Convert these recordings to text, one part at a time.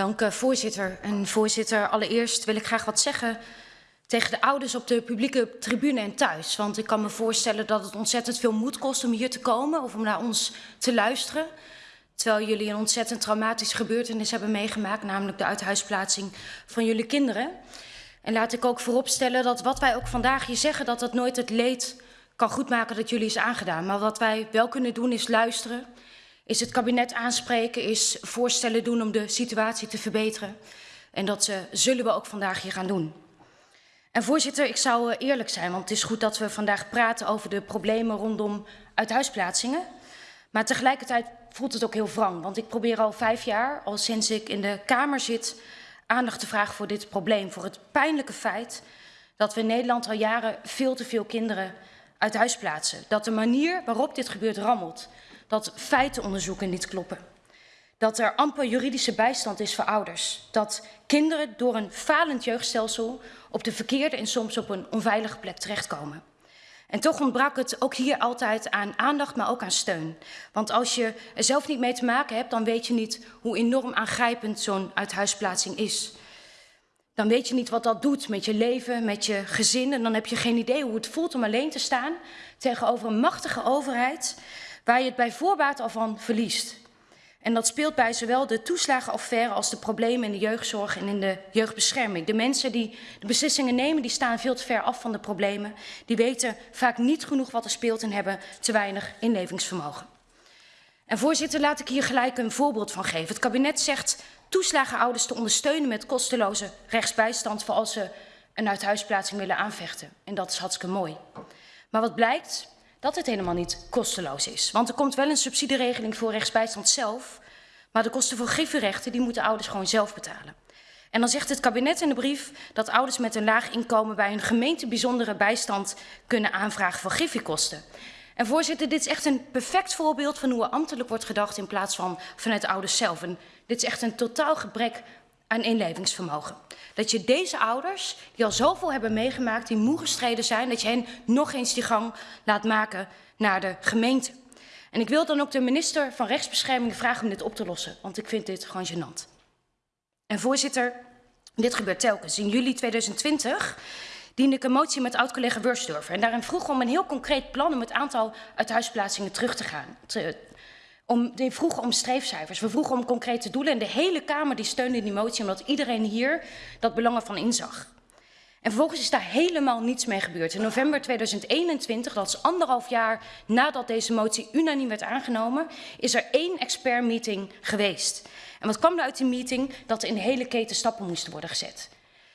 Dank uh, voorzitter. En voorzitter, allereerst wil ik graag wat zeggen tegen de ouders op de publieke tribune en thuis. Want ik kan me voorstellen dat het ontzettend veel moed kost om hier te komen of om naar ons te luisteren. Terwijl jullie een ontzettend traumatische gebeurtenis hebben meegemaakt, namelijk de uithuisplaatsing van jullie kinderen. En laat ik ook vooropstellen dat wat wij ook vandaag hier zeggen, dat dat nooit het leed kan goedmaken dat jullie is aangedaan. Maar wat wij wel kunnen doen is luisteren, is het kabinet aanspreken, is voorstellen doen om de situatie te verbeteren. En dat uh, zullen we ook vandaag hier gaan doen. En voorzitter, ik zou uh, eerlijk zijn, want het is goed dat we vandaag praten over de problemen rondom uithuisplaatsingen. Maar tegelijkertijd voelt het ook heel wrang, want ik probeer al vijf jaar, al sinds ik in de Kamer zit, aandacht te vragen voor dit probleem. Voor het pijnlijke feit dat we in Nederland al jaren veel te veel kinderen uit huis plaatsen. Dat de manier waarop dit gebeurt rammelt. Dat feitenonderzoeken niet kloppen. Dat er amper juridische bijstand is voor ouders. Dat kinderen door een falend jeugdstelsel op de verkeerde en soms op een onveilige plek terechtkomen. En toch ontbrak het ook hier altijd aan aandacht, maar ook aan steun. Want als je er zelf niet mee te maken hebt, dan weet je niet hoe enorm aangrijpend zo'n uithuisplaatsing is. Dan weet je niet wat dat doet met je leven, met je gezin. En dan heb je geen idee hoe het voelt om alleen te staan tegenover een machtige overheid waar je het bij voorbaat al van verliest. En dat speelt bij zowel de toeslagenaffaire als de problemen in de jeugdzorg en in de jeugdbescherming. De mensen die de beslissingen nemen, die staan veel te ver af van de problemen. Die weten vaak niet genoeg wat er speelt en hebben te weinig inlevingsvermogen. En voorzitter, laat ik hier gelijk een voorbeeld van geven. Het kabinet zegt toeslagenouders te ondersteunen met kosteloze rechtsbijstand voor als ze een uithuisplaatsing willen aanvechten. En dat is hartstikke mooi. Maar wat blijkt? Dat het helemaal niet kosteloos is. Want er komt wel een subsidieregeling voor rechtsbijstand zelf, maar de kosten voor griffierechten die moeten ouders gewoon zelf betalen. En dan zegt het kabinet in de brief dat ouders met een laag inkomen bij een gemeente bijzondere bijstand kunnen aanvragen voor griffiekosten. En voorzitter, dit is echt een perfect voorbeeld van hoe er ambtelijk wordt gedacht in plaats van vanuit de ouders zelf. Dit is echt een totaal gebrek aan inlevingsvermogen. Dat je deze ouders, die al zoveel hebben meegemaakt, die moe gestreden zijn, dat je hen nog eens die gang laat maken naar de gemeente. En ik wil dan ook de minister van Rechtsbescherming vragen om dit op te lossen, want ik vind dit gewoon gênant. En voorzitter, dit gebeurt telkens. In juli 2020 diende ik een motie met oud-collega Wursdorfer. En daarin vroeg om een heel concreet plan om het aantal uithuisplaatsingen terug te gaan, om, die vroegen om streefcijfers. We vroegen om concrete doelen. En de hele Kamer die steunde die motie omdat iedereen hier dat belang ervan inzag. En vervolgens is daar helemaal niets mee gebeurd. In november 2021, dat is anderhalf jaar nadat deze motie unaniem werd aangenomen, is er één expertmeeting geweest. En wat kwam er uit die meeting? Dat er in de hele keten stappen moesten worden gezet.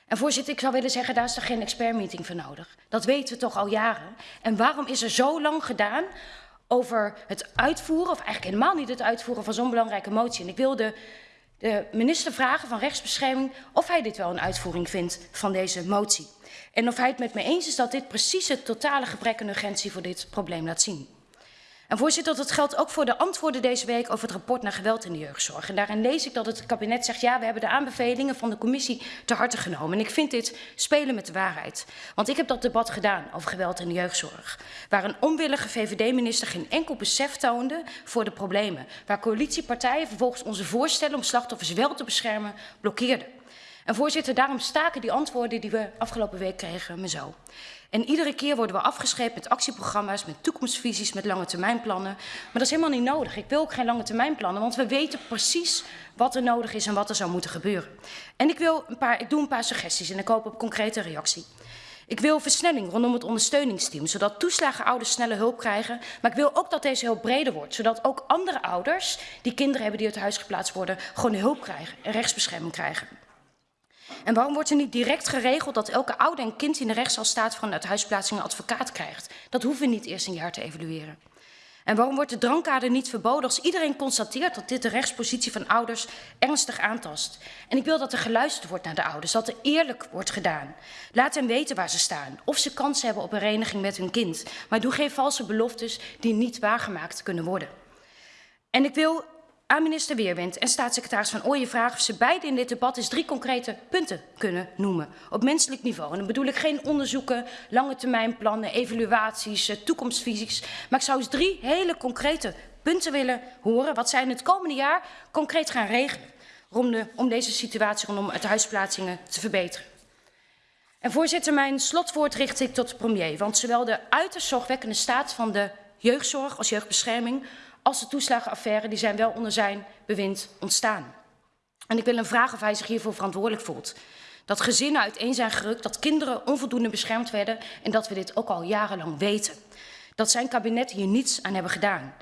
En voorzitter, ik zou willen zeggen, daar is er geen expertmeeting voor nodig. Dat weten we toch al jaren. En waarom is er zo lang gedaan over het uitvoeren, of eigenlijk helemaal niet het uitvoeren van zo'n belangrijke motie. En ik wilde de minister vragen van rechtsbescherming of hij dit wel een uitvoering vindt van deze motie. En of hij het met me eens is dat dit precies het totale gebrek aan urgentie voor dit probleem laat zien. En voorzitter, dat geldt ook voor de antwoorden deze week over het rapport naar geweld in de jeugdzorg. En daarin lees ik dat het kabinet zegt, ja, we hebben de aanbevelingen van de commissie te harte genomen. En ik vind dit spelen met de waarheid. Want ik heb dat debat gedaan over geweld in de jeugdzorg. Waar een onwillige VVD-minister geen enkel besef toonde voor de problemen. Waar coalitiepartijen vervolgens onze voorstellen om slachtoffers wel te beschermen blokkeerden. En voorzitter, daarom staken die antwoorden die we afgelopen week kregen me zo. En iedere keer worden we afgescheept met actieprogramma's, met toekomstvisies, met lange termijnplannen. Maar dat is helemaal niet nodig. Ik wil ook geen lange termijnplannen, want we weten precies wat er nodig is en wat er zou moeten gebeuren. En ik, wil een paar, ik doe een paar suggesties en ik hoop op concrete reactie. Ik wil versnelling rondom het ondersteuningsteam, zodat toeslagenouders sneller hulp krijgen. Maar ik wil ook dat deze hulp breder wordt, zodat ook andere ouders die kinderen hebben die uit huis geplaatst worden, gewoon hulp krijgen en rechtsbescherming krijgen. En waarom wordt er niet direct geregeld dat elke ouder en kind in de rechtszaal staat van het huisplaatsing een advocaat krijgt? Dat hoeven we niet eerst een jaar te evalueren. En waarom wordt de drankkader niet verboden als iedereen constateert dat dit de rechtspositie van ouders ernstig aantast? En ik wil dat er geluisterd wordt naar de ouders, dat er eerlijk wordt gedaan. Laat hen weten waar ze staan, of ze kans hebben op een vereniging met hun kind. Maar doe geen valse beloftes die niet waargemaakt kunnen worden. En ik wil aan minister Weerwind en staatssecretaris Van Ooyen vragen of ze beide in dit debat eens drie concrete punten kunnen noemen. Op menselijk niveau. En dan bedoel ik geen onderzoeken, lange termijn plannen, evaluaties, eh, toekomstvisies. Maar ik zou eens drie hele concrete punten willen horen wat zij in het komende jaar concreet gaan regelen. om, de, om deze situatie rondom het huisplaatsingen te verbeteren. En voorzitter, mijn slotwoord richt ik tot de premier. Want zowel de uiterst zorgwekkende staat van de jeugdzorg als jeugdbescherming... als de toeslagenaffaire, die zijn wel onder zijn bewind ontstaan. En ik wil hem vragen of hij zich hiervoor verantwoordelijk voelt. Dat gezinnen uiteen zijn gerukt, dat kinderen onvoldoende beschermd werden... en dat we dit ook al jarenlang weten. Dat zijn kabinet hier niets aan hebben gedaan.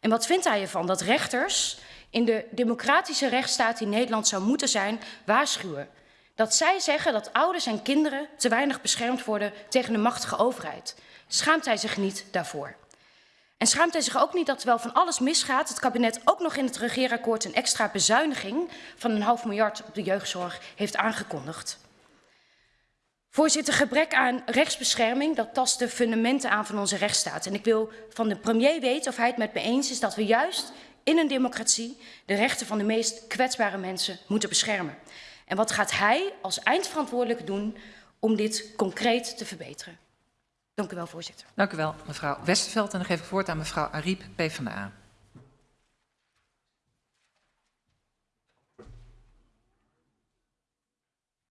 En wat vindt hij ervan dat rechters in de democratische rechtsstaat die Nederland zou moeten zijn, waarschuwen? Dat zij zeggen dat ouders en kinderen te weinig beschermd worden tegen de machtige overheid. Schaamt hij zich niet daarvoor? En schaamt hij zich ook niet dat terwijl van alles misgaat, het kabinet ook nog in het regeerakkoord een extra bezuiniging van een half miljard op de jeugdzorg heeft aangekondigd? Voorzitter, gebrek aan rechtsbescherming, dat tast de fundamenten aan van onze rechtsstaat. En ik wil van de premier weten of hij het met me eens is dat we juist in een democratie de rechten van de meest kwetsbare mensen moeten beschermen. En wat gaat hij als eindverantwoordelijke doen om dit concreet te verbeteren? Dank u wel, voorzitter. Dank u wel, mevrouw Westerveld. En dan geef ik woord aan mevrouw Ariep, PvdA.